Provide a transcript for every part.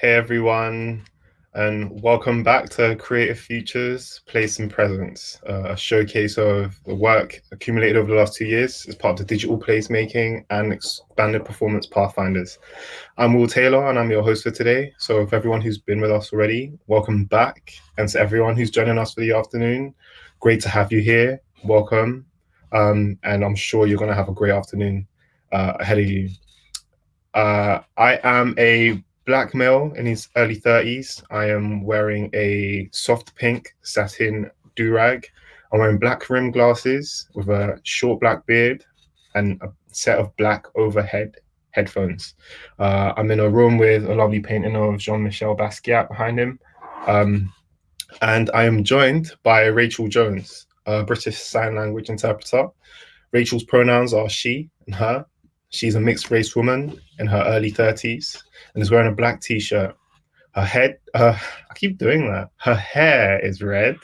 Hey everyone, and welcome back to Creative Futures, Place and Presence, uh, a showcase of the work accumulated over the last two years as part of the digital placemaking and expanded performance pathfinders. I'm Will Taylor and I'm your host for today. So if everyone who's been with us already, welcome back. And to everyone who's joining us for the afternoon, great to have you here. Welcome. Um, and I'm sure you're going to have a great afternoon uh, ahead of you. Uh, I am a black male in his early 30s. I am wearing a soft pink satin do-rag. I'm wearing black rim glasses with a short black beard and a set of black overhead headphones. Uh, I'm in a room with a lovely painting of Jean-Michel Basquiat behind him. Um, and I am joined by Rachel Jones, a British Sign Language interpreter. Rachel's pronouns are she and her. She's a mixed race woman in her early 30s and is wearing a black t-shirt. Her head, uh, I keep doing that. Her hair is red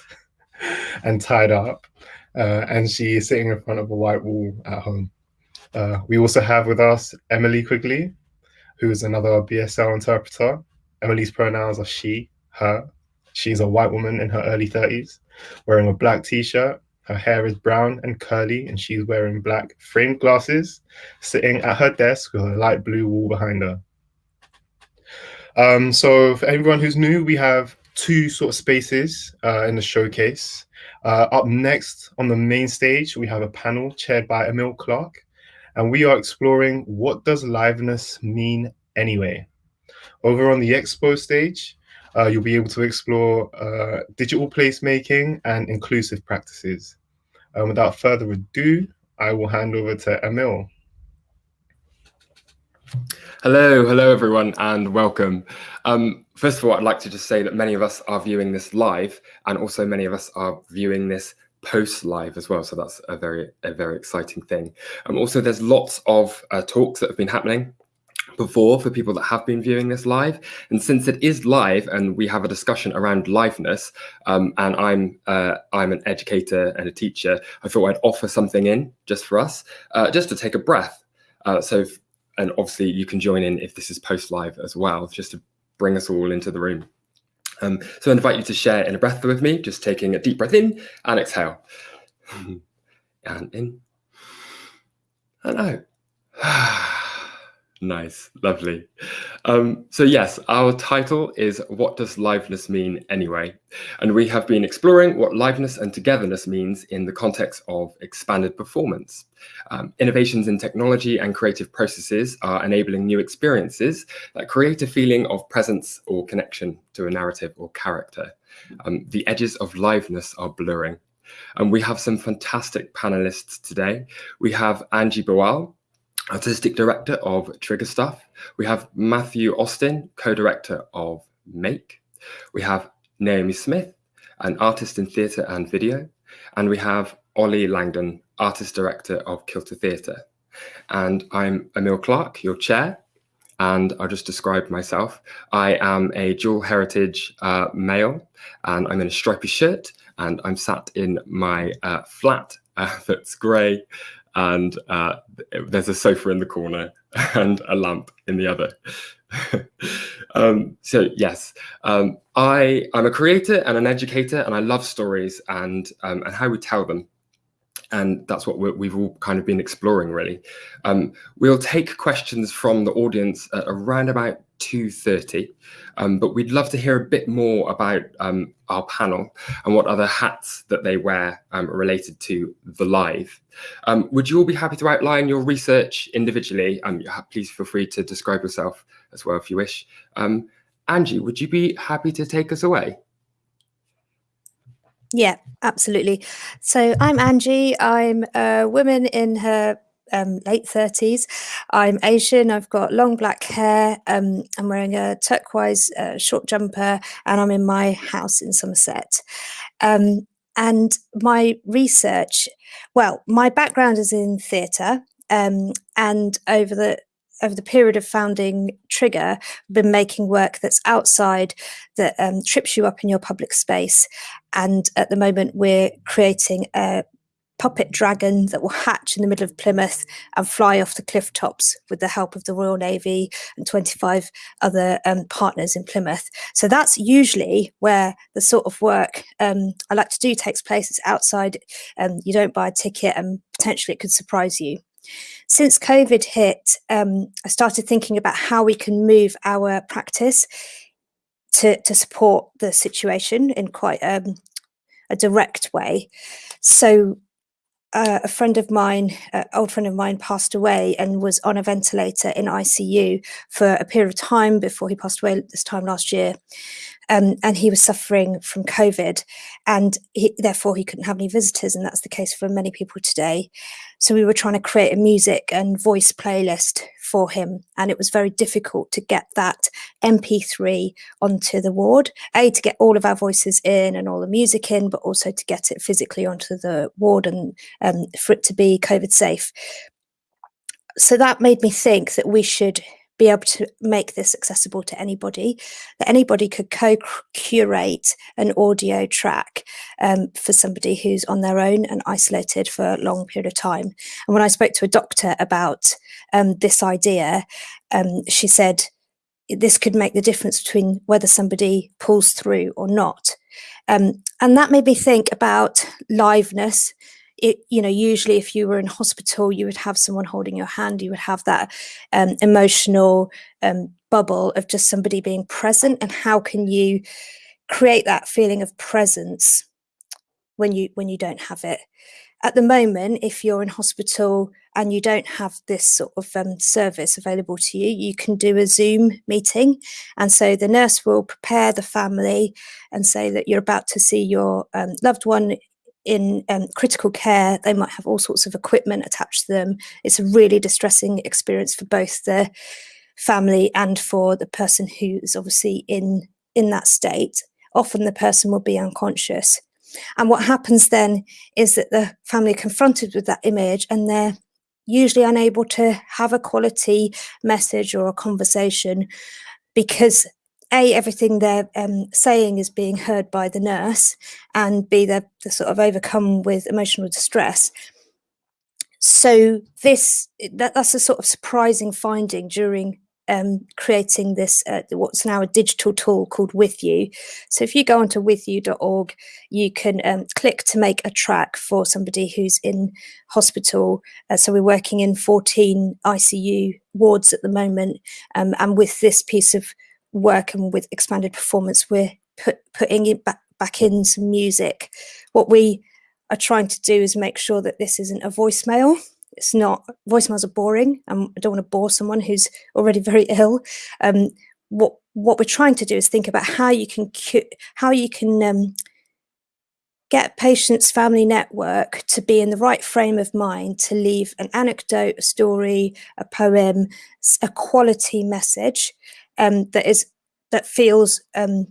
and tied up, uh, and she is sitting in front of a white wall at home. Uh, we also have with us Emily Quigley, who is another BSL interpreter. Emily's pronouns are she, her. She's a white woman in her early 30s, wearing a black t-shirt her hair is brown and curly, and she's wearing black framed glasses, sitting at her desk with a light blue wall behind her. Um, so for everyone who's new, we have two sort of spaces uh, in the showcase. Uh, up next on the main stage, we have a panel chaired by Emil Clark, and we are exploring what does liveness mean anyway. Over on the expo stage, uh, you'll be able to explore uh, digital placemaking and inclusive practices. Um, without further ado, I will hand over to Emil. Hello, hello everyone, and welcome. Um, first of all, I'd like to just say that many of us are viewing this live, and also many of us are viewing this post live as well. So that's a very, a very exciting thing. Um, also, there's lots of uh, talks that have been happening before for people that have been viewing this live. And since it is live and we have a discussion around liveness, um, and I'm uh, I'm an educator and a teacher, I thought I'd offer something in just for us, uh, just to take a breath. Uh, so, and obviously you can join in if this is post live as well, just to bring us all into the room. Um, so I invite you to share in a breath with me, just taking a deep breath in and exhale. and in and out. Nice, lovely. Um, so yes, our title is What Does Liveness Mean Anyway? And we have been exploring what liveness and togetherness means in the context of expanded performance. Um, innovations in technology and creative processes are enabling new experiences that create a feeling of presence or connection to a narrative or character. Um, the edges of liveness are blurring. And we have some fantastic panelists today. We have Angie Bual, artistic director of Trigger Stuff. We have Matthew Austin, co-director of MAYK. We have Naomi Smith, an artist in theatre and video. And we have Ollie Langdon, artist director of Kilter Theatre. And I'm Emil Clark, your chair. And I'll just describe myself. I am a dual heritage uh, male, and I'm in a stripy shirt, and I'm sat in my uh, flat uh, that's grey and uh, there's a sofa in the corner and a lamp in the other. um, so yes, um, I I'm a creator and an educator, and I love stories and um, and how we tell them. And that's what we have all kind of been exploring, really. Um, we'll take questions from the audience at around about 2.30, um, but we'd love to hear a bit more about um, our panel and what other hats that they wear um, related to the live. Um, would you all be happy to outline your research individually? Um, please feel free to describe yourself as well if you wish. Angie, would you be happy to take us away? Yeah, absolutely. So I'm Angie. I'm a woman in her um, late 30s. I'm Asian. I've got long black hair. Um, I'm wearing a turquoise uh, short jumper, and I'm in my house in Somerset. Um, and my research, well, my background is in theatre, um, and over the over the period of founding Trigger, been making work that's outside that um, trips you up in your public space. And at the moment, we're creating a puppet dragon that will hatch in the middle of Plymouth and fly off the cliff tops with the help of the Royal Navy and 25 other um, partners in Plymouth. So that's usually where the sort of work um, I like to do takes place. It's outside, um, you don't buy a ticket, and potentially it could surprise you. Since COVID hit, um, I started thinking about how we can move our practice to, to support the situation in quite um, a direct way. So uh, a friend of mine, uh, old friend of mine, passed away and was on a ventilator in ICU for a period of time before he passed away this time last year um, and he was suffering from COVID, and he, therefore he couldn't have any visitors, and that's the case for many people today. So we were trying to create a music and voice playlist for him, and it was very difficult to get that MP3 onto the ward. A to get all of our voices in and all the music in, but also to get it physically onto the ward and um, for it to be COVID safe. So that made me think that we should be able to make this accessible to anybody, that anybody could co-curate an audio track um, for somebody who's on their own and isolated for a long period of time. And when I spoke to a doctor about um, this idea, um, she said this could make the difference between whether somebody pulls through or not. Um, and that made me think about liveness it, you know, usually if you were in hospital, you would have someone holding your hand, you would have that um, emotional um, bubble of just somebody being present. And how can you create that feeling of presence when you when you don't have it? At the moment, if you're in hospital and you don't have this sort of um, service available to you, you can do a Zoom meeting. And so the nurse will prepare the family and say that you're about to see your um, loved one in um, critical care, they might have all sorts of equipment attached to them. It's a really distressing experience for both the family and for the person who is obviously in in that state. Often the person will be unconscious. And what happens then is that the family confronted with that image and they're usually unable to have a quality message or a conversation because a everything they're um, saying is being heard by the nurse and b they're, they're sort of overcome with emotional distress. So this that, that's a sort of surprising finding during um, creating this uh, what's now a digital tool called with you. So if you go onto withyou.org you can um, click to make a track for somebody who's in hospital. Uh, so we're working in 14 icu wards at the moment um, and with this piece of work and with expanded performance, we're put, putting it back, back in some music. What we are trying to do is make sure that this isn't a voicemail. It's not voicemails are boring, and I don't want to bore someone who's already very ill. Um, what what we're trying to do is think about how you can how you can um, get patient's family network to be in the right frame of mind to leave an anecdote, a story, a poem, a quality message um, that is that feels um,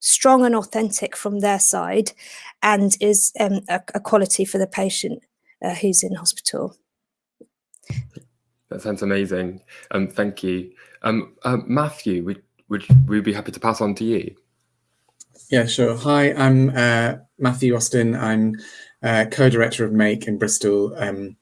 strong and authentic from their side, and is um, a, a, quality for the patient uh, who's in hospital. That sounds amazing. Um, thank you, um, uh, Matthew. Would would we be happy to pass on to you? Yeah, sure. Hi, I'm uh, Matthew Austin. I'm uh, co-director of MAYK in Bristol. Um,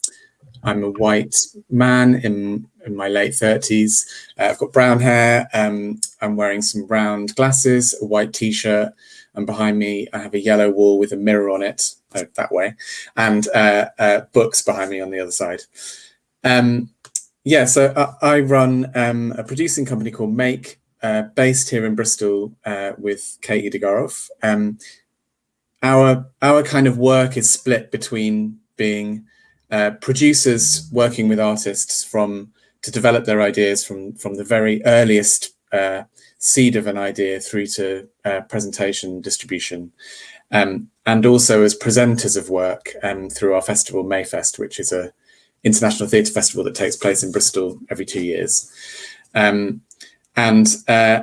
I'm a white man in, in my late 30s. Uh, I've got brown hair. Um, I'm wearing some round glasses, a white t-shirt, and behind me I have a yellow wall with a mirror on it, uh, that way, and uh, uh books behind me on the other side. Um, yeah, so I, I run um, a producing company called MAYK, uh, based here in Bristol uh, with Kate Yedigaroff. Um, our our kind of work is split between being uh, producers working with artists from to develop their ideas from from the very earliest uh, seed of an idea through to uh, presentation distribution. Um, and also as presenters of work um, through our festival Mayfest which is a international theatre festival that takes place in Bristol every two years. Um, and uh,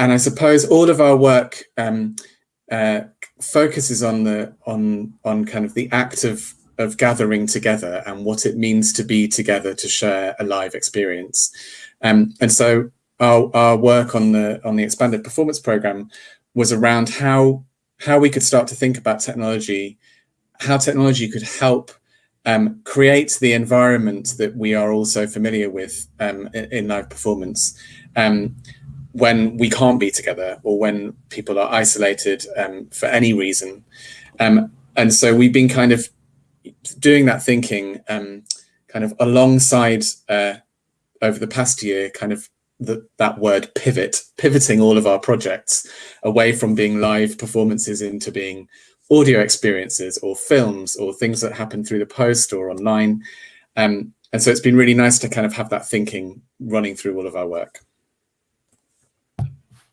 and I suppose all of our work um, uh, focuses on the on on kind of the act of of gathering together and what it means to be together to share a live experience. Um, and so our, our work on the on the expanded performance program was around how how we could start to think about technology how technology could help um, create the environment that we are also familiar with um, in, in, live performance um, when we can't be together or when people are isolated um, for any reason. Um, and so we've been kind of doing that thinking um, kind of alongside uh, over the past year, kind of the, that word pivot, pivoting all of our projects away from being live performances into being audio experiences or films or things that happen through the post or online. Um, and so it's been really nice to kind of have that thinking running through all of our work.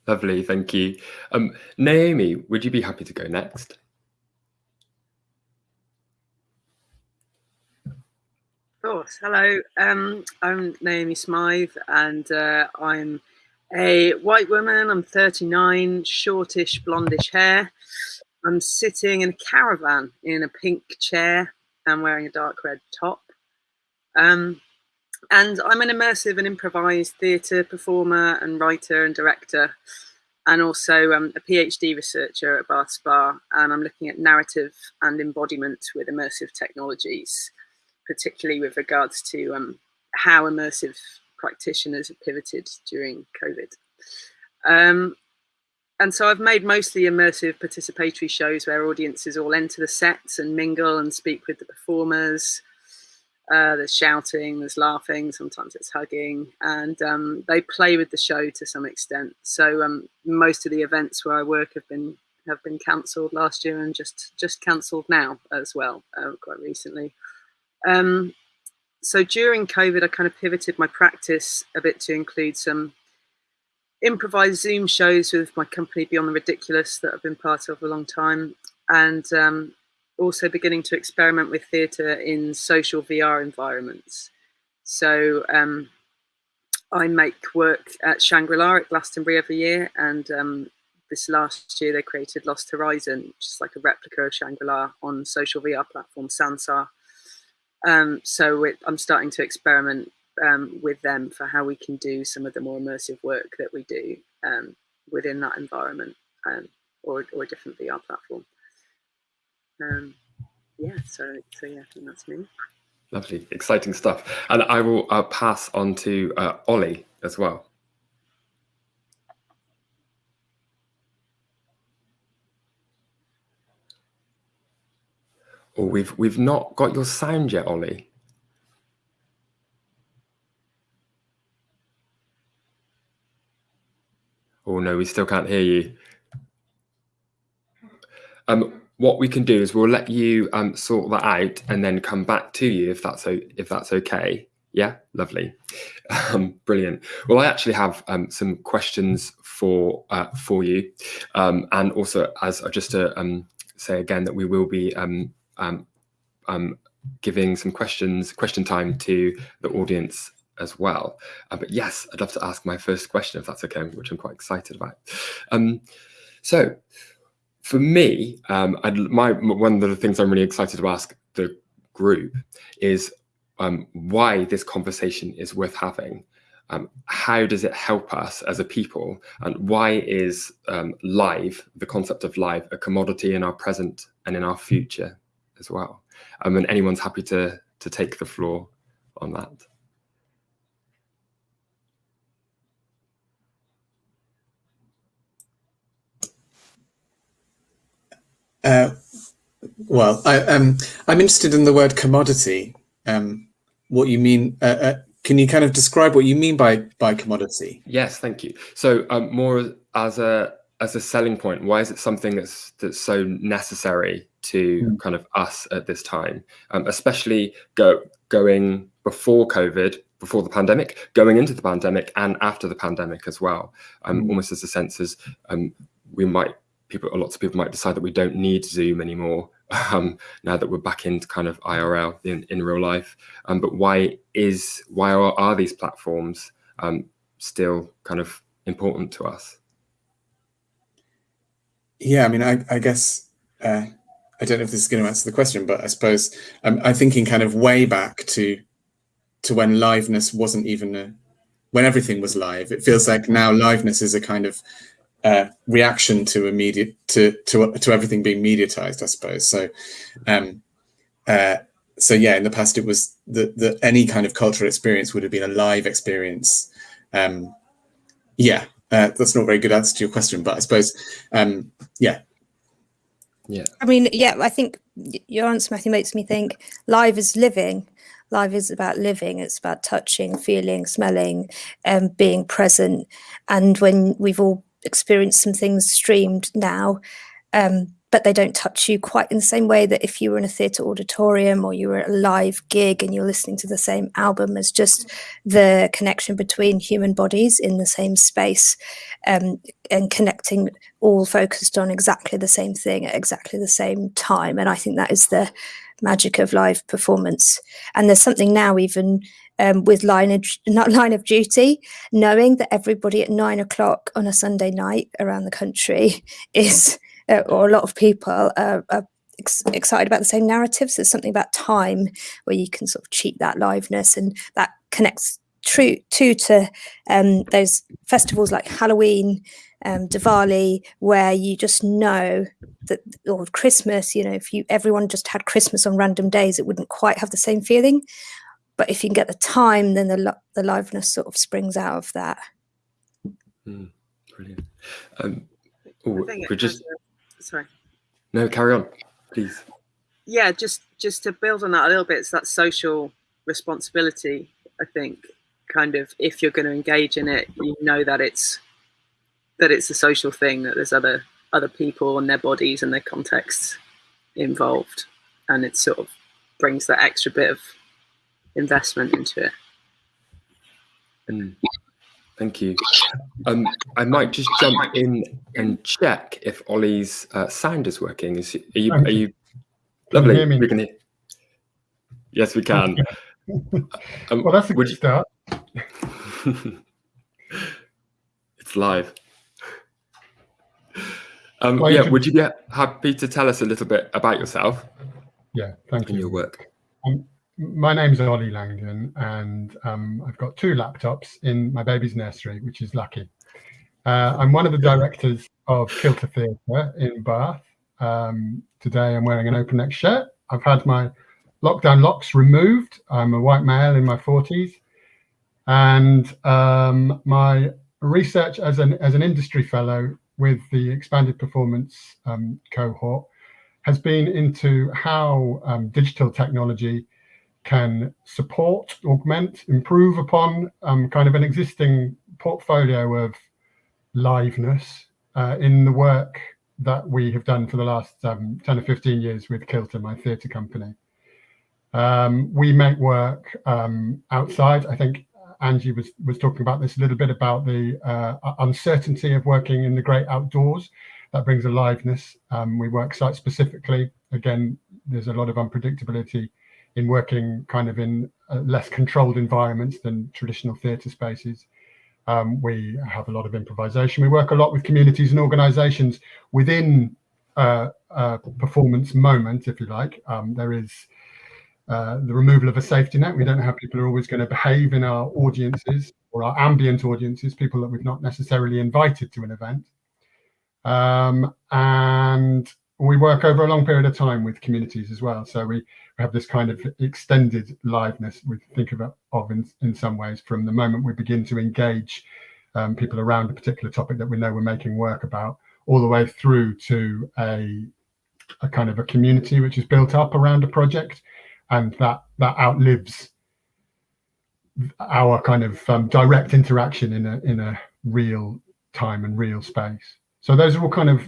Lovely, thank you. Um, Naomi, would you be happy to go next? Of course. Hello, um, I'm Naomi Smythe, and uh, I'm a white woman. I'm 39, shortish, blondish hair. I'm sitting in a caravan in a pink chair and wearing a dark red top. Um, and I'm an immersive and improvised theatre performer and writer and director, and also um, a PhD researcher at Bath Spa. And I'm looking at narrative and embodiment with immersive technologies particularly with regards to um, how immersive practitioners have pivoted during COVID. Um, and so I've made mostly immersive participatory shows where audiences all enter the sets and mingle and speak with the performers. Uh, there's shouting, there's laughing, sometimes it's hugging, and um, they play with the show to some extent. So um, most of the events where I work have been have been cancelled last year and just just cancelled now as well, uh, quite recently. Um, so during COVID, I kind of pivoted my practice a bit to include some improvised Zoom shows with my company Beyond the Ridiculous that I've been part of for a long time, and um, also beginning to experiment with theatre in social VR environments. So um, I make work at Shangri-La at Glastonbury every year, and um, this last year they created Lost Horizon, is like a replica of Shangri-La on social VR platform Sansar. Um, so I'm starting to experiment um, with them for how we can do some of the more immersive work that we do um, within that environment um, or, or a different VR platform. Um, yeah, so, so yeah, I think that's me. Lovely, exciting stuff. And I will uh, pass on to uh, Ollie as well. Oh, we've we've not got your sound yet, Ollie. Oh no, we still can't hear you. Um, what we can do is we'll let you um, sort that out and then come back to you if that's if that's okay. Yeah, lovely, um, brilliant. Well, I actually have um, some questions for uh, for you, um, and also as just to um, say again that we will be um, um, um, giving some questions, question time to the audience as well. Uh, but yes, I'd love to ask my first question if that's okay, which I'm quite excited about. Um, so for me, um, my one of the things I'm really excited to ask the group is um, why this conversation is worth having. Um, how does it help us as a people? And why is um, live, the concept of live, a commodity in our present and in our future? As well. Um, and anyone's happy to, to take the floor on that. Uh, well, I, um, I'm interested in the word commodity. Um, what you mean? Uh, uh, can you kind of describe what you mean by by commodity? Yes, thank you. So um, more as a as a selling point, why is it something that's that's so necessary to mm. kind of us at this time, um, especially go going before COVID, before the pandemic, going into the pandemic, and after the pandemic as well. Um, mm. Almost as a sense as um, we might people, lots of people might decide that we don't need Zoom anymore um, now that we're back into kind of IRL in, in real life. Um, but why is why are, are these platforms um, still kind of important to us? Yeah, I mean, I, I guess uh, I don't know if this is going to answer the question, but I suppose I'm, I'm thinking kind of way back to to when liveness wasn't even a when everything was live. It feels like now liveness is a kind of uh, reaction to immediate to to to everything being mediatized, I suppose. So, um, uh, so yeah, in the past it was that that any kind of cultural experience would have been a live experience. Um, yeah, uh, that's not a very good answer to your question, but I suppose, um, yeah. Yeah. I mean, yeah, I think your answer, Matthew, makes me think live is living. Live is about living. It's about touching, feeling, smelling, and um, being present. And when we've all experienced some things streamed now, um, but they don't touch you quite in the same way that if you were in a theatre auditorium or you were at a live gig and you're listening to the same album as just the connection between human bodies in the same space um, and connecting all focused on exactly the same thing at exactly the same time. And I think that is the magic of live performance. And there's something now even um, with line of, not line of duty, knowing that everybody at nine o'clock on a Sunday night around the country is or a lot of people are, are ex excited about the same narratives. There's something about time where you can sort of cheat that liveness, and that connects true to to um, those festivals like Halloween, um, Diwali, where you just know that, or Christmas. You know, if you everyone just had Christmas on random days, it wouldn't quite have the same feeling. But if you can get the time, then the the liveness sort of springs out of that. Mm, brilliant. Um, oh, we just sorry. No, carry on, please. Yeah, just just to build on that a little bit, it's that social responsibility. I think, kind of, if you're going to engage in it, you know that it's that it's a social thing. That there's other other people and their bodies and their contexts involved, and it sort of brings that extra bit of investment into it. Mm. Thank you. Um, I might just jump in and check if Ollie's uh, sound is working. Is are you? Are you? Lovely. Can we can hear. Yes, we can. um, well, that's a good you... start. it's live. Um, well, yeah, would you be happy to tell us a little bit about yourself? Yeah, thank and you. your work. Um, my name's Ollie Langdon, and um, I've got two laptops in my baby's nursery, which is lucky. Uh, I'm one of the directors of Kilter Theatre in Bath. Um, today I'm wearing an open neck shirt. I've had my lockdown locks removed. I'm a white male in my 40s. And um, my research as an, as an industry fellow with the expanded performance um, cohort has been into how um, digital technology can support, augment, improve upon um, kind of an existing portfolio of liveness uh, in the work that we have done for the last um, 10 or 15 years with Kilter, my theatre company. Um, we make work um, outside. I think Angie was, was talking about this a little bit about the uh, uncertainty of working in the great outdoors. That brings aliveness. Um, we work site specifically. Again, there's a lot of unpredictability in working kind of in less controlled environments than traditional theatre spaces. Um, we have a lot of improvisation. We work a lot with communities and organisations within uh, a performance moment, if you like. Um, there is uh, the removal of a safety net. We don't know how people are always going to behave in our audiences or our ambient audiences, people that we've not necessarily invited to an event. Um, and we work over a long period of time with communities as well. So we have this kind of extended liveness we think of, of in, in some ways from the moment we begin to engage um, people around a particular topic that we know we're making work about all the way through to a, a kind of a community which is built up around a project and that that outlives our kind of um, direct interaction in a in a real time and real space. So those are all kind of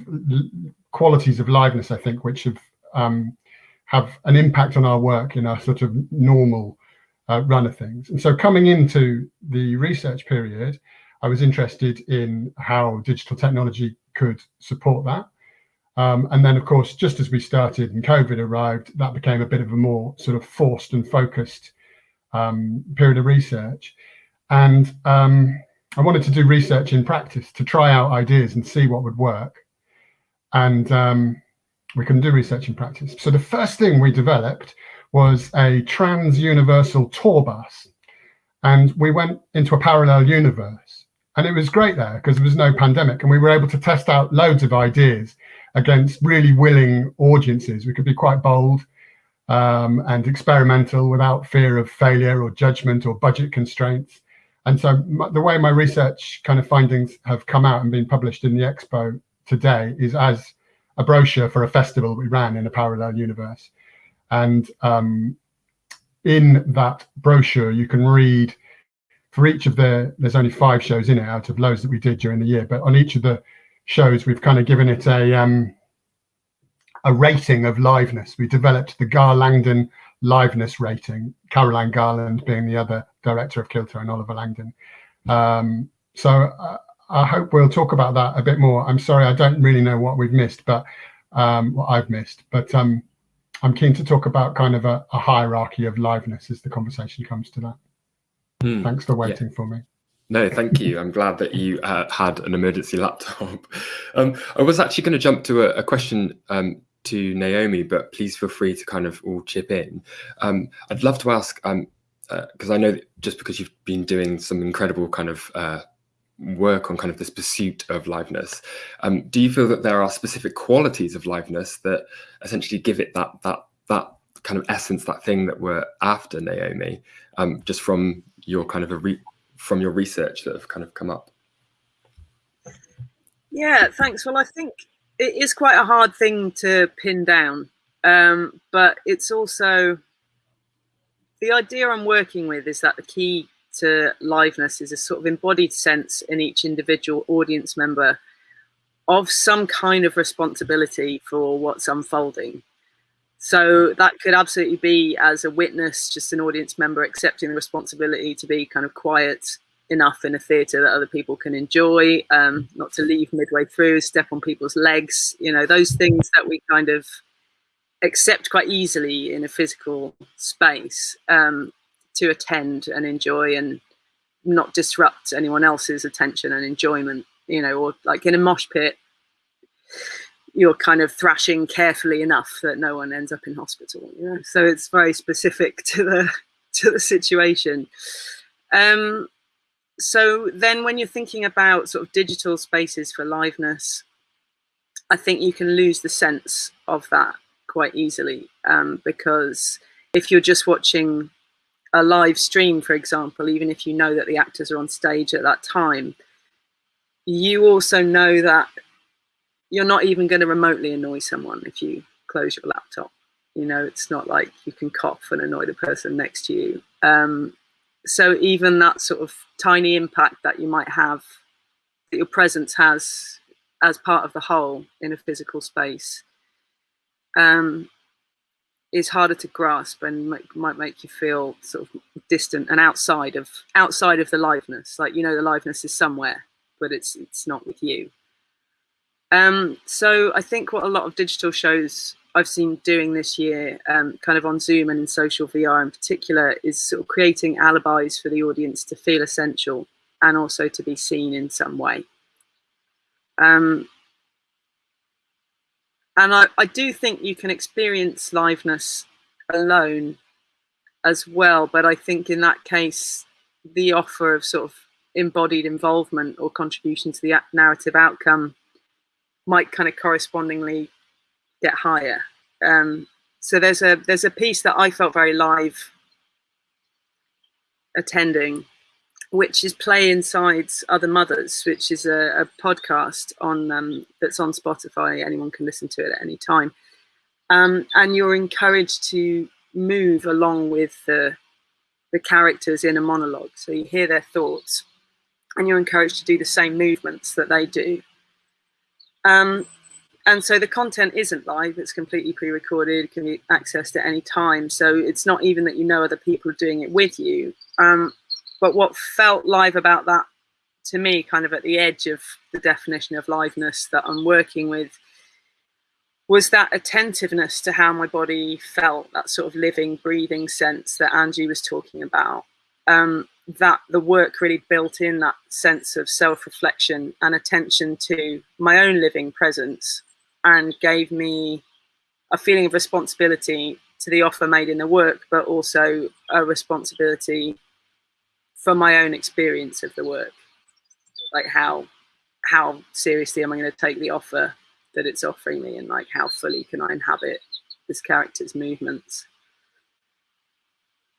qualities of liveness, I think, which have um, have an impact on our work in our sort of normal uh, run of things. And so coming into the research period, I was interested in how digital technology could support that. Um, and then, of course, just as we started and COVID arrived, that became a bit of a more sort of forced and focused um, period of research. And um, I wanted to do research in practice to try out ideas and see what would work. And um, we can do research in practice. So the first thing we developed was a trans universal tour bus. And we went into a parallel universe. and it was great there because there was no pandemic and we were able to test out loads of ideas against really willing audiences. We could be quite bold um, and experimental without fear of failure or judgment or budget constraints. And so the way my research kind of findings have come out and been published in the expo today is as a brochure for a festival we ran in a parallel universe. And um, in that brochure, you can read for each of the, there's only five shows in it out of loads that we did during the year, but on each of the shows, we've kind of given it a, um, a rating of liveness. We developed the Gar Langdon liveness rating, Caroline Garland being the other director of Kilter and Oliver Langdon. Um, so uh, I hope we'll talk about that a bit more. I'm sorry, I don't really know what we've missed, but um, what I've missed, but um, I'm keen to talk about kind of a, a hierarchy of liveness as the conversation comes to that. Hmm. Thanks for waiting yeah. for me. No, thank you. I'm glad that you uh, had an emergency laptop. Um, I was actually going to jump to a, a question um, to Naomi, but please feel free to kind of all chip in. Um, I'd love to ask, because uh, I know just because you've been doing some incredible kind of uh, work on kind of this pursuit of liveness, um, do you feel that there are specific qualities of liveness that essentially give it that that that kind of essence, that thing that we're after, Naomi, um, just from your kind of from your research that have kind of come up? Yeah, thanks. Well, I think it is quite a hard thing to pin down, um, but it's also the idea I'm working with is that the key to liveness is a sort of embodied sense in each individual audience member of some kind of responsibility for what's unfolding. So that could absolutely be as a witness, just an audience member accepting the responsibility to be kind of quiet enough in a theatre that other people can enjoy, um, not to leave midway through, step on people's legs, you know, those things that we kind of accept quite easily in a physical space um, to attend and enjoy and not disrupt anyone else's attention and enjoyment, you know, or like in a mosh pit, you're kind of thrashing carefully enough that no one ends up in hospital. You know, so it's very specific to the to the situation. Um, so then, when you're thinking about sort of digital spaces for liveness, I think you can lose the sense of that quite easily um, because if you're just watching a live stream, for example, even if you know that the actors are on stage at that time, you also know that you're not even going to remotely annoy someone if you close your laptop. You know, it's not like you can cough and annoy the person next to you. Um, so even that sort of tiny impact that you might have, that your presence has as part of the whole in a physical space, um, is harder to grasp and might, might make you feel sort of distant and outside of outside of the liveness. Like you know, the liveness is somewhere, but it's it's not with you. Um, so I think what a lot of digital shows I've seen doing this year, um, kind of on Zoom and in social VR in particular, is sort of creating alibis for the audience to feel essential and also to be seen in some way. Um, and I, I do think you can experience liveness alone as well, but I think in that case, the offer of sort of embodied involvement or contribution to the narrative outcome might kind of correspondingly get higher. Um, so there's a there's a piece that I felt very live attending, which is Play Inside Other Mothers, which is a, a podcast on um, that's on Spotify. Anyone can listen to it at any time, um, and you're encouraged to move along with the the characters in a monologue. So you hear their thoughts, and you're encouraged to do the same movements that they do. Um, and so the content isn't live, it's completely pre-recorded, can be accessed at any time. So it's not even that you know other people are doing it with you. Um, but what felt live about that to me, kind of at the edge of the definition of liveness that I'm working with, was that attentiveness to how my body felt, that sort of living, breathing sense that Angie was talking about. Um, that the work really built in that sense of self-reflection and attention to my own living presence and gave me a feeling of responsibility to the offer made in the work, but also a responsibility for my own experience of the work. like how how seriously am I going to take the offer that it's offering me, and like how fully can I inhabit this character's movements.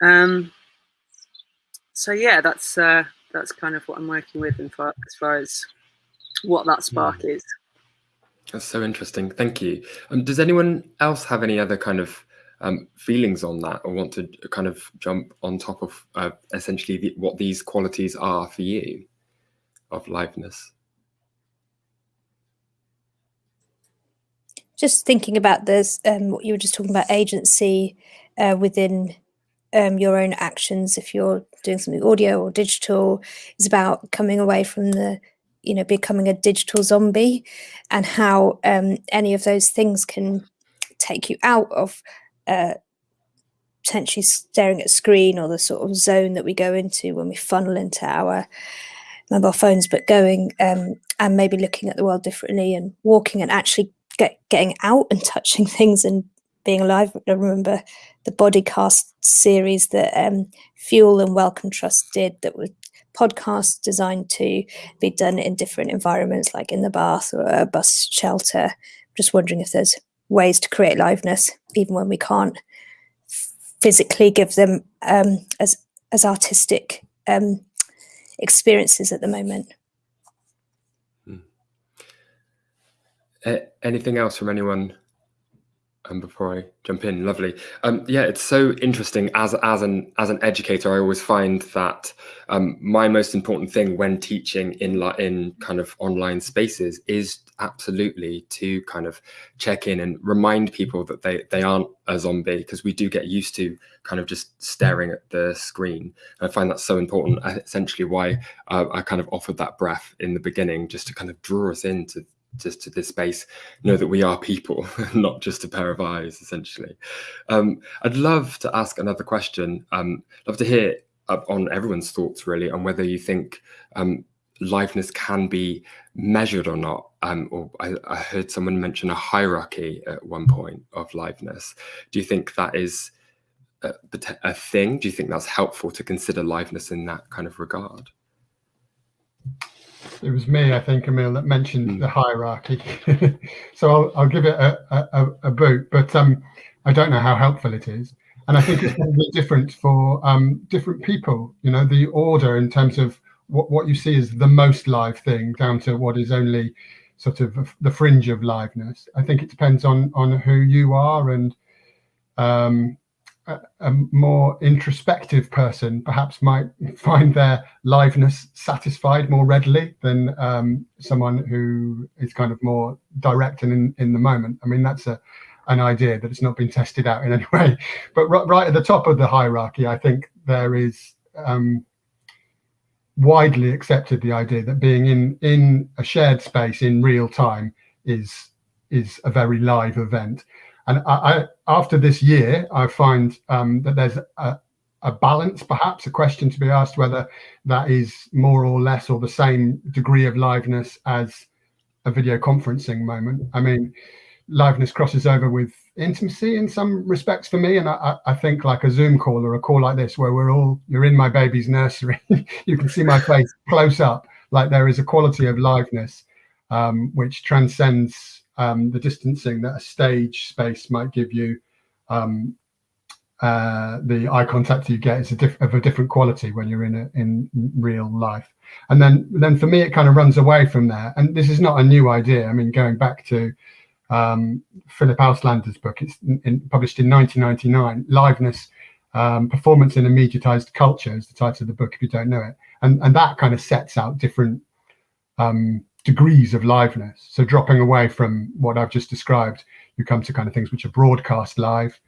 Um. So yeah, that's uh, that's kind of what I'm working with in far, as far as what that spark mm. is. That's so interesting. Thank you. Um, does anyone else have any other kind of um, feelings on that or want to kind of jump on top of uh, essentially the, what these qualities are for you of liveness? Just thinking about this, um, what you were just talking about agency uh, within um, your own actions. If you're doing something audio or digital, is about coming away from the you know becoming a digital zombie and how um, any of those things can take you out of uh, potentially staring at screen or the sort of zone that we go into when we funnel into our mobile phones but going um, and maybe looking at the world differently and walking and actually get, getting out and touching things and being alive i remember the bodycast series that um, fuel and Wellcome Trust did that was podcasts designed to be done in different environments, like in the bath or a bus shelter. Just wondering if there's ways to create liveness, even when we can't physically give them um, as as artistic um, experiences at the moment. Hmm. Uh, anything else from anyone um, before I jump in, lovely. Um, yeah, it's so interesting. As as an as an educator, I always find that um, my most important thing when teaching in in kind of online spaces is absolutely to kind of check in and remind people that they they aren't a zombie because we do get used to kind of just staring at the screen. And I find that so important. Essentially, why uh, I kind of offered that breath in the beginning, just to kind of draw us into just to this space know that we are people not just a pair of eyes essentially. Um, i'd love to ask another question. Um, love to hear on everyone's thoughts really on whether you think um, liveness can be measured or not. Um, or I, I, heard someone mention a hierarchy at one point of liveness. Do you think that is a, a thing? Do you think that's helpful to consider liveness in that kind of regard it was me, I think, Emil, that mentioned mm. the hierarchy. so I'll, I'll, give it a, a, a, boot, but um, I don't know how helpful it is. And I think it's probably different for um, different people. You know, the order in terms of what, what you see as the most live thing down to what is only sort of the fringe of liveness. I think it depends on on who you are and um, a, more introspective person perhaps might find their liveness satisfied more readily than um, someone who is kind of more direct and in, in the moment. I mean, that's a an idea that has not been tested out in any way. But right, right at the top of the hierarchy, I think there is um, widely accepted the idea that being in in a shared space in real time is is a very live event and I, I, after this year, I find um, that there's a, a, balance, perhaps a question to be asked whether that is more or less or the same degree of liveness as a video conferencing moment. I mean, liveness crosses over with intimacy in some respects for me. And I, I, think like a Zoom call or a call like this, where we're all, you're in my baby's nursery, you can see my face close up, like there is a quality of liveness um, which transcends um, the distancing that a stage space might give you, um, uh, the eye contact you get is a of a different quality when you're in a, in real life. And then then for me, it kind of runs away from there. And this is not a new idea. I mean, going back to um, Philip Auslander's book, it's in, in, published in 1999, Liveness, um, Performance in a Mediatized Culture is the title of the book, if you don't know it. And, and that kind of sets out different um, degrees of liveness. So dropping away from what I've just described, you come to kind of things which are broadcast live.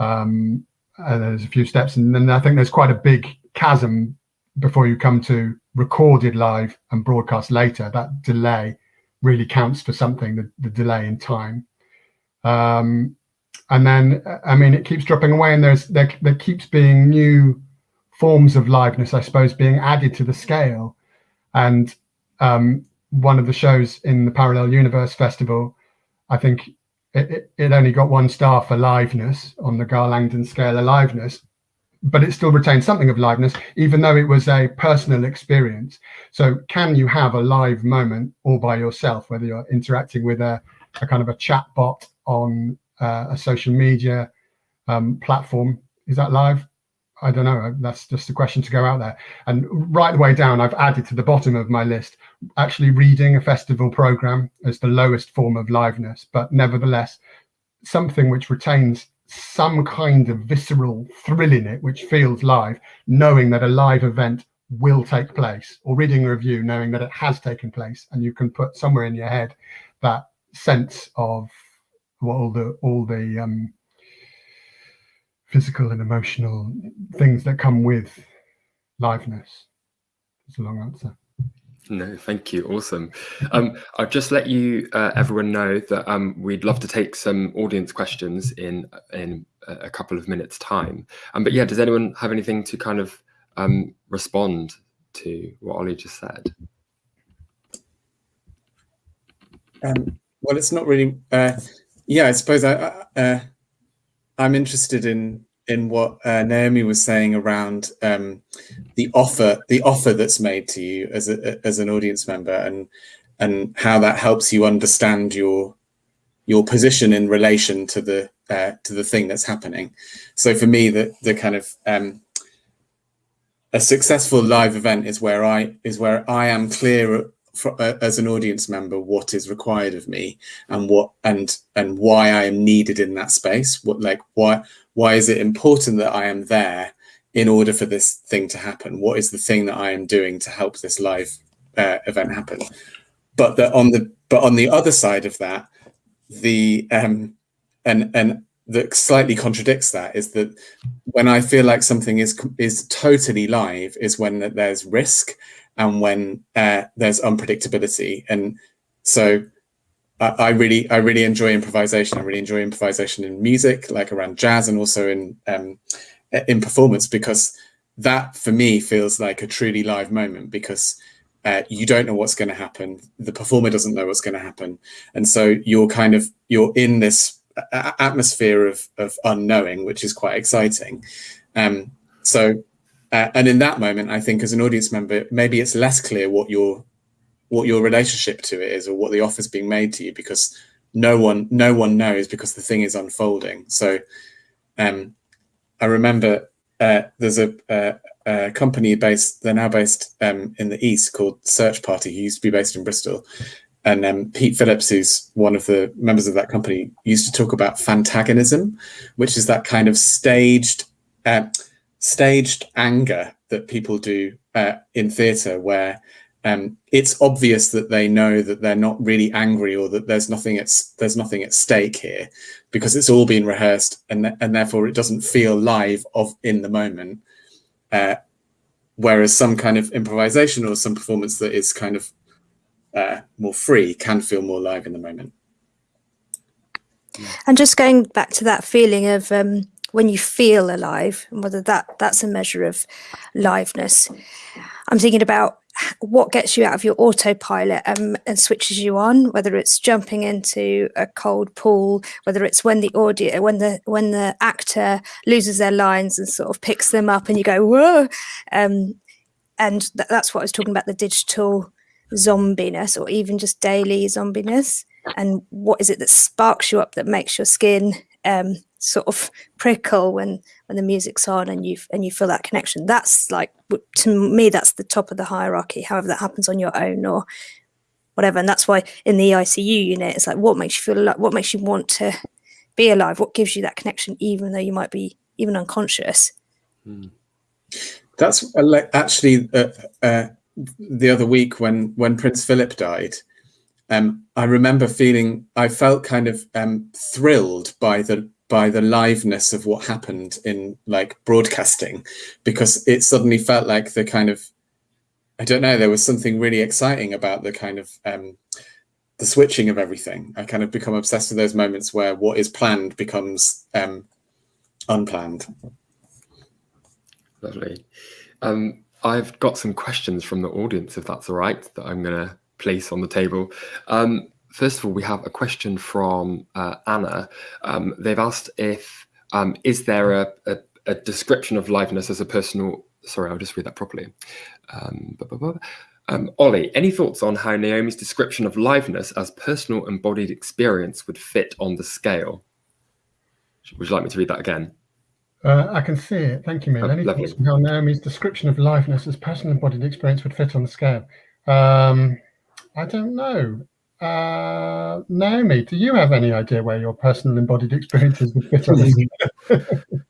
Um, and there's a few steps, and then I think there's quite a big chasm before you come to recorded live and broadcast later. That delay really counts for something, the, the delay in time. Um, and then, I mean, it keeps dropping away, and there's there, there keeps being new forms of liveness, I suppose, being added to the scale. And um, one of the shows in the Parallel Universe Festival, I think it, it, it only got one star for liveness on the Garl Langdon scale of liveness. but it still retained something of liveness, even though it was a personal experience. So can you have a live moment all by yourself, whether you're interacting with a, a kind of a chat bot on uh, a social media um, platform? Is that live? I don't know. That's just a question to go out there. And right the way down, I've added to the bottom of my list, actually reading a festival program as the lowest form of liveness, but nevertheless, something which retains some kind of visceral thrill in it, which feels live, knowing that a live event will take place, or reading a review, knowing that it has taken place, and you can put somewhere in your head that sense of what all the all the um, physical and emotional things that come with liveness. It's a long answer. No, thank you. Awesome. Um, I'll just let you, uh, everyone know that um, we'd love to take some audience questions in in a couple of minutes time. Um, but yeah, does anyone have anything to kind of um, respond to what Ollie just said? Um, well, it's not really. Uh, yeah, I suppose I, uh, I'm interested in in what uh, Naomi was saying around um, the offer, the offer that's made to you as a, as an audience member, and and how that helps you understand your your position in relation to the uh, to the thing that's happening. So for me, the the kind of um, a successful live event is where I is where I am clear for, uh, as an audience member what is required of me and what and and why I am needed in that space. What like why why is it important that I am there in order for this thing to happen? What is the thing that I am doing to help this live uh, event happen? But that on the but on the other side of that, the um, and and that slightly contradicts that is that when I feel like something is is totally live is when there's risk and when uh, there's unpredictability. And so I really, I really enjoy improvisation. I really enjoy improvisation in music, like around jazz, and also in um, in performance, because that for me feels like a truly live moment. Because uh, you don't know what's going to happen, the performer doesn't know what's going to happen, and so you're kind of you're in this atmosphere of of unknowing, which is quite exciting. Um, so, uh, and in that moment, I think as an audience member, maybe it's less clear what your what your relationship to it is or what the offer's being made to you because no one no one knows because the thing is unfolding. So um i remember uh, there's a, a, company based they're now based um, in the east called search party who used to be based in bristol. And um, pete phillips who's one of the members of that company used to talk about fantagonism which is that kind of staged uh, staged anger that people do uh, in theatre where um, it's obvious that they know that they're not really angry or that there's nothing at there's nothing at stake here because it's all been rehearsed and and therefore it doesn't feel live of in the moment. Uh, whereas some kind of improvisation or some performance that is kind of uh, more free can feel more live in the moment. And just going back to that feeling of um, when you feel alive, and whether that that's a measure of liveness. I'm thinking about what gets you out of your autopilot um, and switches you on whether it's jumping into a cold pool whether it's when the audio when the when the actor loses their lines and sort of picks them up and you go whoa um, and th that's what i was talking about the digital zombiness or even just daily zombiness and what is it that sparks you up that makes your skin um, sort of prickle when when the music's on and you and you feel that connection. That's like to me that's the top of the hierarchy however that happens on your own or whatever. And that's why in the icu unit it's like what makes you feel like what makes you want to be alive? What gives you that connection even though you might be even unconscious? Mm. that's actually uh, uh, the other week when when prince philip died um, I remember feeling I felt kind of um, thrilled by the by the liveness of what happened in like broadcasting because it suddenly felt like the kind of I don't know there was something really exciting about the kind of um, the switching of everything. I kind of become obsessed with those moments where what is planned becomes um, unplanned. Lovely. Um, I've got some questions from the audience, if that's all right, that I'm going to place on the table. Um, first of all, we have a question from uh, Anna. Um, they've asked if um, is there a, a, a description of liveness as a personal. Sorry, I'll just read that properly. Um, blah, blah, blah. Um, Ollie, any thoughts on how Naomi's description of liveness as personal embodied experience would fit on the scale? Would you like me to read that again? Uh, I can see it. Thank you, Mill. Oh, Any lovely. thoughts on how Naomi's description of liveness as personal embodied experience would fit on the scale? Um, I don't know. Uh, Naomi, do you have any idea where your personal embodied experiences would fit on the scale?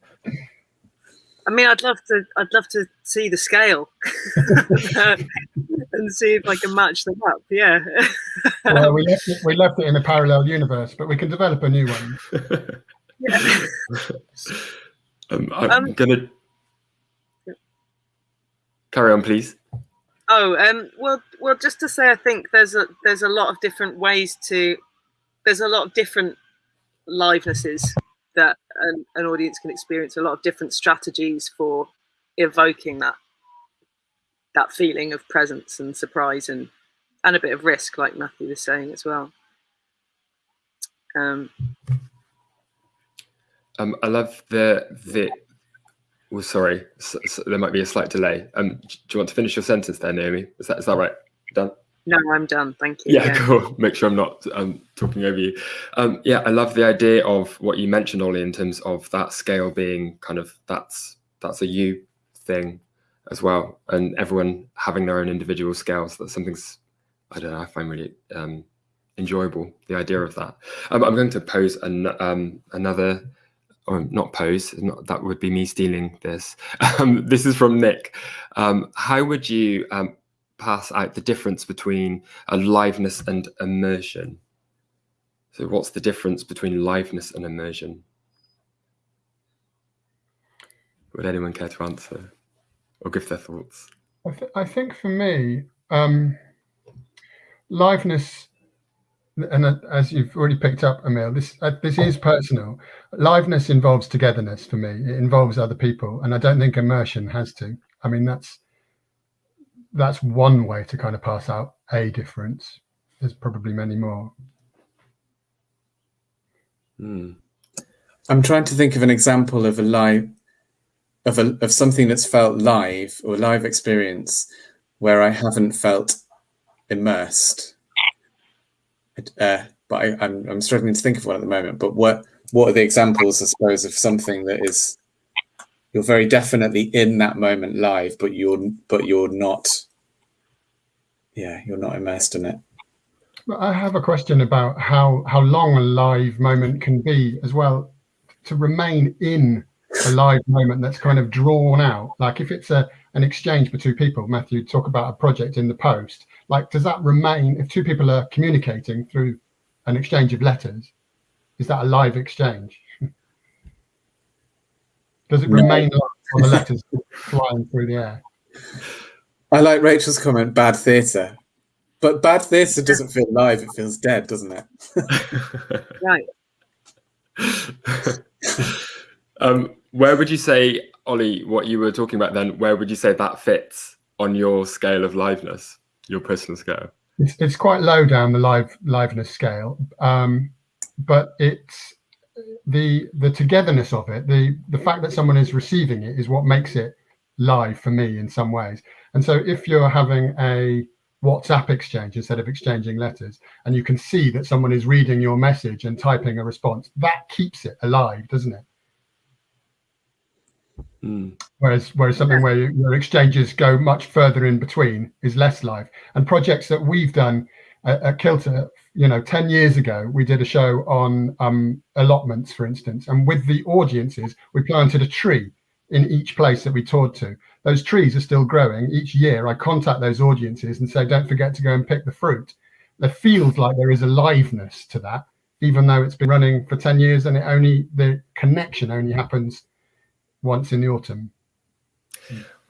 I mean, I'd love to. I'd love to see the scale and see if I can match them up. Yeah. well, we left, it, we left it in a parallel universe, but we can develop a new one. yeah. um, I'm Um, gonna carry on, please. Oh, um, well, well, just to say, I think there's a there's a lot of different ways to there's a lot of different livenesses that an, an audience can experience. A lot of different strategies for evoking that that feeling of presence and surprise and and a bit of risk, like Matthew was saying as well. Um, Um, I love the the. Oh, sorry, s s there might be a slight delay. Um, do you want to finish your sentence there, Naomi? Is that is that right? Done. no, I'm done. Thank you. Yeah, cool. Make sure I'm not um, talking over you. Um, yeah, I love the idea of what you mentioned, Ollie, in terms of that scale being kind of that's that's a you thing as well, and everyone having their own individual scales. That's something's I don't know. I find really um, enjoyable the idea of that. Um, I'm going to pose an, um, another. Or not pose. Not that would be me stealing this. Um, this is from Nick. Um, how would you um, pass out the difference between aliveness and immersion. So what's the difference between liveness and immersion? Would anyone care to answer or give their thoughts? I, th- I think for me, um, liveness, and uh, as you've already picked up, Emil, this uh, this is personal. Liveness involves togetherness for me. It involves other people, and I don't think immersion has to. I mean, that's that's one way to kind of pass out a difference. There's probably many more. Hmm. I'm trying to think of an example of a live of a of something that's felt live or live experience where I haven't felt immersed. Uh, but I, I'm I'm struggling to think of one at the moment. But what what are the examples, I suppose, of something that is you're very definitely in that moment live, but you're but you're not. Yeah, you're not immersed in it. But I have a question about how how long a live moment can be as well. To remain in a live moment that's kind of drawn out, like if it's a an exchange between people. Matthew, talk about a project in the post. Like, does that remain if two people are communicating through an exchange of letters? Is that a live exchange? Does it No. remain live on the letters flying through the air? I like Rachel's comment, bad theatre. But bad theatre doesn't feel live, it feels dead, doesn't it? Right. um, where would you say, Ollie, what you were talking about then, where would you say that fits on your scale of liveness, your personal scale? It's, it's quite low down the live liveness scale, um, but it's the the togetherness of it, the the fact that someone is receiving it is what makes it live for me in some ways. And so if you're having a WhatsApp exchange instead of exchanging letters, and you can see that someone is reading your message and typing a response, that keeps it alive, doesn't it? Hmm. Whereas, whereas something where exchanges go much further in between is less live. And projects that we've done at, at Kilter, you know, 10 years ago, we did a show on um, allotments, for instance. And with the audiences, we planted a tree in each place that we toured to. Those trees are still growing. Each year, I contact those audiences and say, don't forget to go and pick the fruit. There feels like there is aliveness to that, even though it's been running for 10 years and it only, the connection only happens once in the autumn.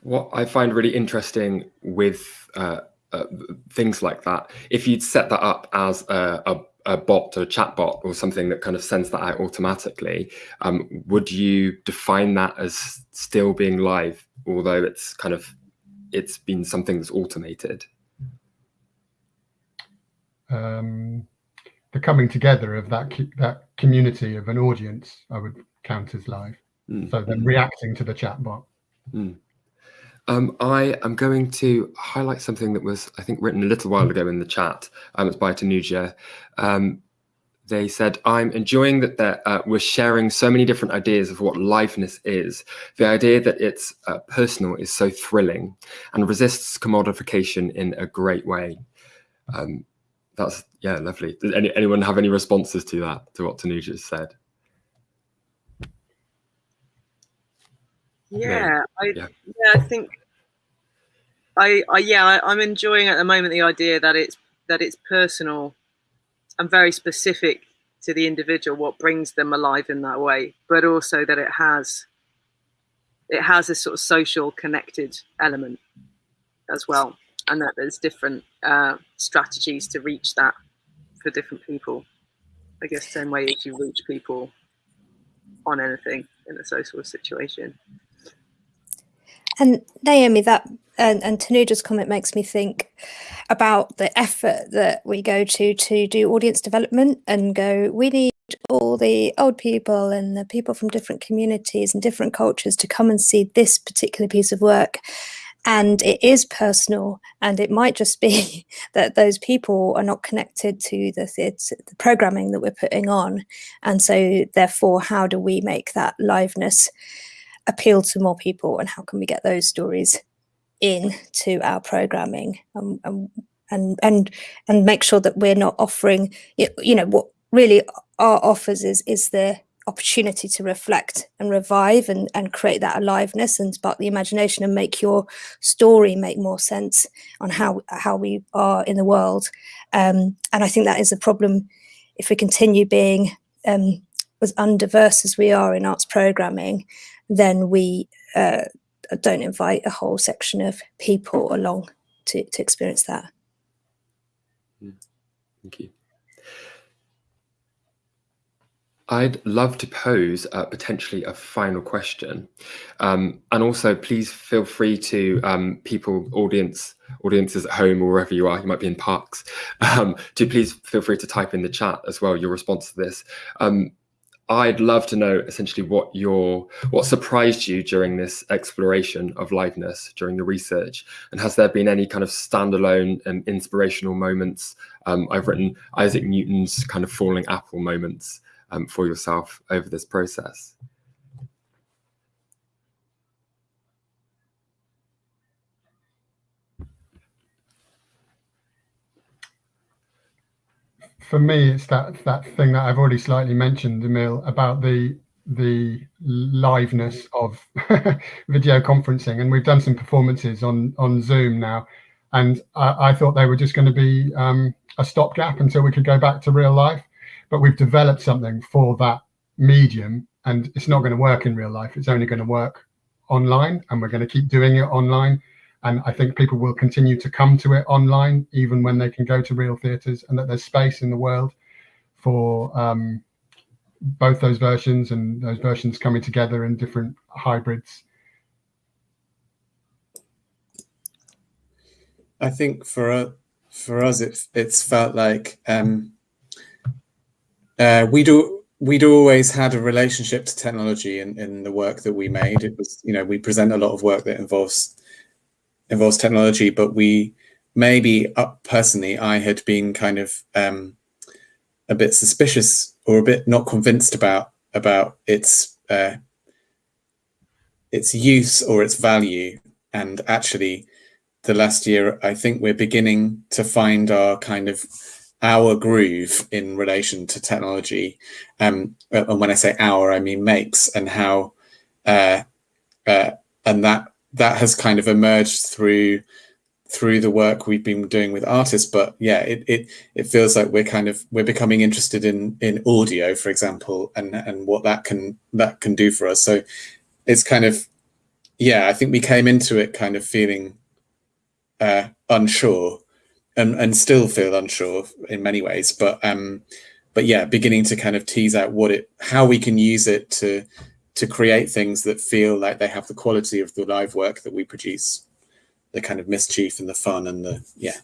What I find really interesting with uh, uh, things like that, if you'd set that up as a, a, a bot or a chat bot or something that kind of sends that out automatically, um, would you define that as still being live, although it's kind of it's been something that's automated? um, the coming together of that that community of an audience, I would count as live. Mm. So then reacting to the chatbot. Mm. Um, I am going to highlight something that was, I think, written a little while ago in the chat. Um, it's by Tanuja. Um, they said, I'm enjoying that uh, we're sharing so many different ideas of what liveness is. The idea that it's uh, personal is so thrilling and resists commodification in a great way. Um, that's, yeah, lovely. Does any, anyone have any responses to that, to what Tanuja said? Yeah, I, yeah. yeah, I think I, I yeah, I, I'm enjoying at the moment the idea that it's that it's personal and very specific to the individual what brings them alive in that way, but also that it has it has a sort of social connected element as well, and that there's different uh, strategies to reach that for different people. I guess same way as you reach people on anything in a social situation. And Naomi, that and, and Tanuja's comment makes me think about the effort that we go to to do audience development and go, we need all the old people and the people from different communities and different cultures to come and see this particular piece of work. And it is personal, and it might just be that those people are not connected to the, the programming that we're putting on. And so, therefore, how do we make that liveness appeal to more people, and how can we get those stories into our programming um, and and and make sure that we're not offering you know what really our offers is is the opportunity to reflect and revive and, and create that aliveness and spark the imagination and make your story make more sense on how how we are in the world. Um, and I think that is a problem if we continue being um, as undiverse as we are in arts programming then we uh, don't invite a whole section of people along to, to experience that. Hmm. Thank you. I'd love to pose uh, potentially a final question, um, and also please feel free to um, people, audience, audiences at home or wherever you are. You might be in parks. Um, to please feel free to type in the chat as well your response to this. I'd love to know essentially what your what surprised you during this exploration of liveness during the research, and has there been any kind of standalone and inspirational moments? Um, I've written Isaac Newton's kind of falling apple moments um, for yourself over this process. For me, it's that that thing that I've already slightly mentioned, Emil, about the the liveness of video conferencing, and we've done some performances on on Zoom now, and I, I thought they were just going to be um, a stopgap until we could go back to real life, but we've developed something for that medium, and it's not going to work in real life. It's only going to work online, and we're going to keep doing it online and I think people will continue to come to it online, even when they can go to real theatres, and that there's space in the world for um, both those versions and those versions coming together in different hybrids. I think for for us, it's it's felt like um, uh, we do we'd always had a relationship to technology in, in the work that we made. It was, you know, we present a lot of work that involves involves technology, but we maybe uh, personally, I had been kind of um, a bit suspicious or a bit not convinced about about its uh, its use or its value. And actually, the last year, I think we're beginning to find our kind of our groove in relation to technology. Um, and when I say our, I mean MAYK's and how, uh, uh, and that that has kind of emerged through through the work we've been doing with artists but yeah it it, it feels like we're kind of we're becoming interested in in audio for example and and what that can that can do for us. So it's kind of yeah i think we came into it kind of feeling uh unsure and and still feel unsure in many ways but um but yeah beginning to kind of tease out what it how we can use it to to create things that feel like they have the quality of the live work that we produce the kind of mischief and the fun and the yeah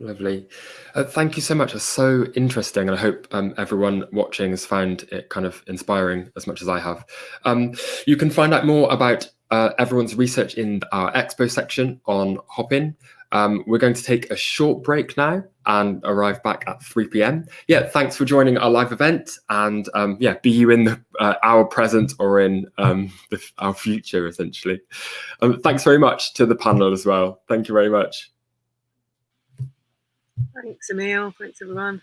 Lovely. Uh, thank you so much. It's so interesting. And I hope um, everyone watching has found it kind of inspiring as much as I have. Um, you can find out more about uh, everyone's research in our expo section on Hopin. Um, we're going to take a short break now and arrive back at 3 p.m. Yeah, thanks for joining our live event. And um, yeah, be you in the, uh, our present or in um, the, our future, essentially. Um, thanks very much to the panel as well. Thank you very much. Thanks, Emil. Thanks, everyone.